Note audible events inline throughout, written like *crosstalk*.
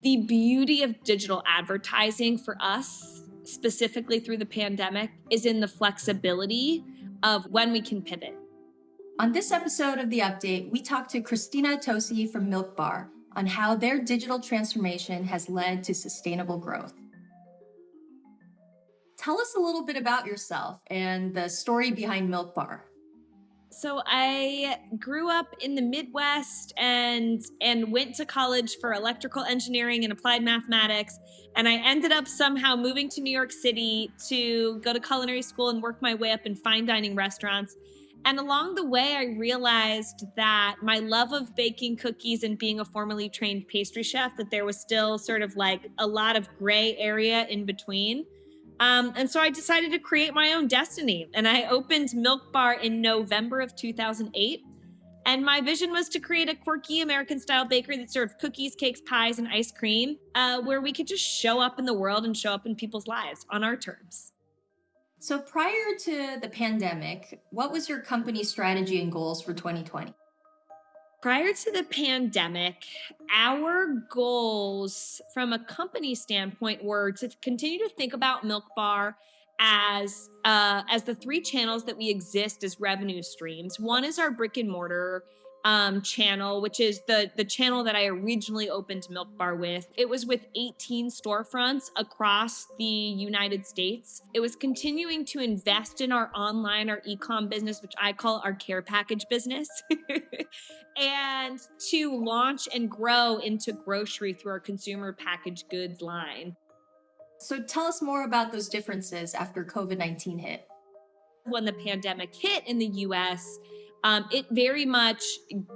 The beauty of digital advertising for us, specifically through the pandemic, is in the flexibility of when we can pivot. On this episode of The Update, we talked to Christina Tosi from Milk Bar on how their digital transformation has led to sustainable growth. Tell us a little bit about yourself and the story behind Milk Bar. So I grew up in the Midwest and and went to college for electrical engineering and applied mathematics and I ended up somehow moving to New York City to go to culinary school and work my way up in fine dining restaurants. And along the way I realized that my love of baking cookies and being a formally trained pastry chef that there was still sort of like a lot of gray area in between. Um, and so I decided to create my own destiny. And I opened Milk Bar in November of 2008. And my vision was to create a quirky American style bakery that served cookies, cakes, pies, and ice cream, uh, where we could just show up in the world and show up in people's lives on our terms. So, prior to the pandemic, what was your company strategy and goals for 2020? Prior to the pandemic, our goals from a company standpoint were to continue to think about Milk Bar as uh, as the three channels that we exist as revenue streams. One is our brick and mortar um, channel, which is the the channel that I originally opened Milk Bar with. It was with 18 storefronts across the United States. It was continuing to invest in our online, our ecom business, which I call our care package business, *laughs* and to launch and grow into grocery through our consumer packaged goods line. So tell us more about those differences after COVID 19 hit. When the pandemic hit in the US, um, it very much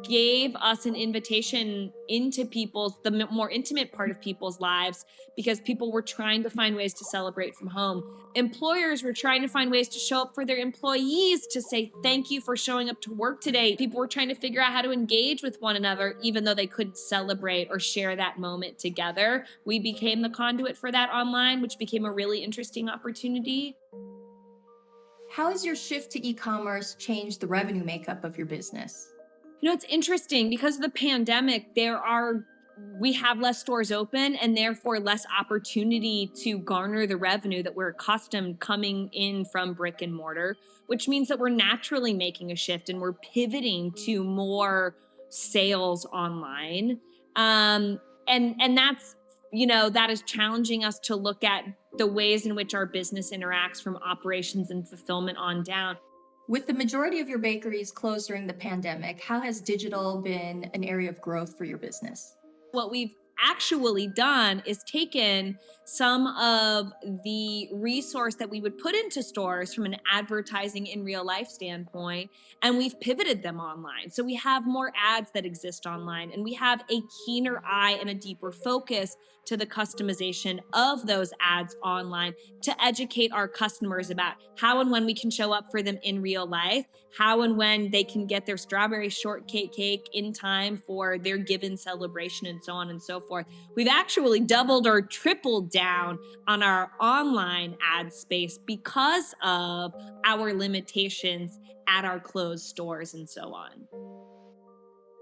gave us an invitation into people's the more intimate part of people's lives because people were trying to find ways to celebrate from home. Employers were trying to find ways to show up for their employees to say thank you for showing up to work today. People were trying to figure out how to engage with one another even though they couldn't celebrate or share that moment together. We became the conduit for that online which became a really interesting opportunity how has your shift to e-commerce changed the revenue makeup of your business? You know, it's interesting because of the pandemic, there are we have less stores open and therefore less opportunity to garner the revenue that we're accustomed coming in from brick and mortar, which means that we're naturally making a shift and we're pivoting to more sales online. Um, and and that's you know that is challenging us to look at the ways in which our business interacts from operations and fulfillment on down. With the majority of your bakeries closed during the pandemic, how has digital been an area of growth for your business? What we've actually done is taken some of the resource that we would put into stores from an advertising in real life standpoint and we've pivoted them online. So we have more ads that exist online and we have a keener eye and a deeper focus to the customization of those ads online to educate our customers about how and when we can show up for them in real life, how and when they can get their strawberry shortcake cake in time for their given celebration, and so on and so forth. We've actually doubled or tripled down on our online ad space because of our limitations at our closed stores and so on.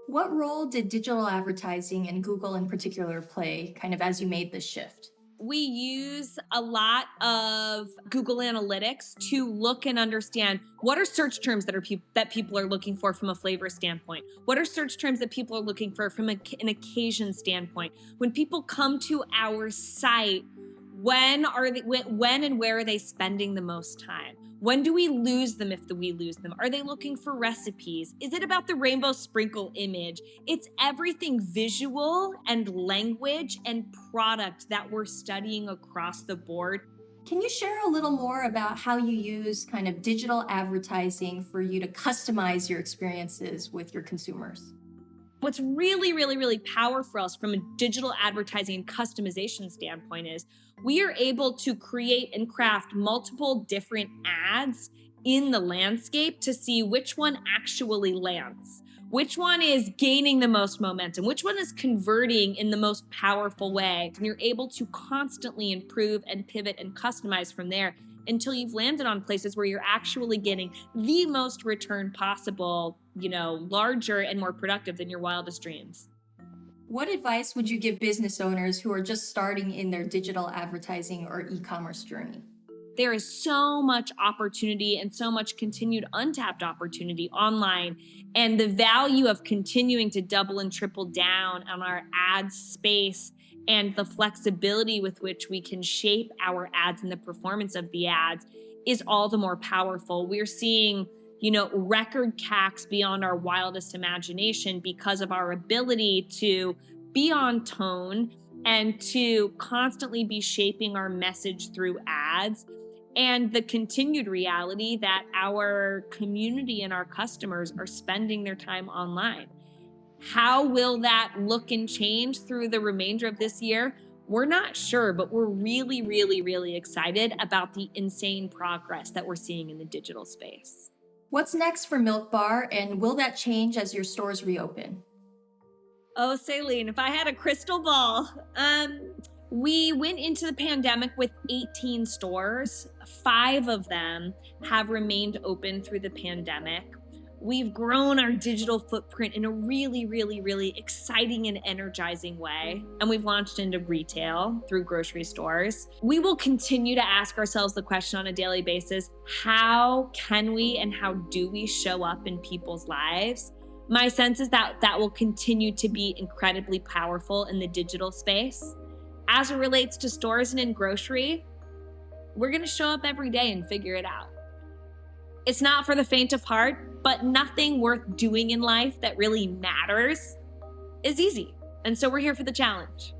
What role did digital advertising and Google in particular play kind of as you made this shift? We use a lot of Google Analytics to look and understand what are search terms that are pe- that people are looking for from a flavor standpoint. What are search terms that people are looking for from a, an occasion standpoint? When people come to our site, when are they when and where are they spending the most time? When do we lose them if we lose them? Are they looking for recipes? Is it about the rainbow sprinkle image? It's everything visual and language and product that we're studying across the board. Can you share a little more about how you use kind of digital advertising for you to customize your experiences with your consumers What's really, really, really powerful for us from a digital advertising and customization standpoint is we are able to create and craft multiple different ads in the landscape to see which one actually lands, which one is gaining the most momentum, which one is converting in the most powerful way. And you're able to constantly improve and pivot and customize from there until you've landed on places where you're actually getting the most return possible, you know, larger and more productive than your wildest dreams. What advice would you give business owners who are just starting in their digital advertising or e commerce journey? There is so much opportunity and so much continued untapped opportunity online. And the value of continuing to double and triple down on our ad space and the flexibility with which we can shape our ads and the performance of the ads is all the more powerful. We're seeing you know, record CACs beyond our wildest imagination because of our ability to be on tone and to constantly be shaping our message through ads and the continued reality that our community and our customers are spending their time online. How will that look and change through the remainder of this year? We're not sure, but we're really, really, really excited about the insane progress that we're seeing in the digital space. What's next for Milk Bar, and will that change as your stores reopen? Oh, Celine, if I had a crystal ball. Um, we went into the pandemic with 18 stores. Five of them have remained open through the pandemic. We've grown our digital footprint in a really, really, really exciting and energizing way. And we've launched into retail through grocery stores. We will continue to ask ourselves the question on a daily basis how can we and how do we show up in people's lives? My sense is that that will continue to be incredibly powerful in the digital space. As it relates to stores and in grocery, we're going to show up every day and figure it out. It's not for the faint of heart, but nothing worth doing in life that really matters is easy. And so we're here for the challenge.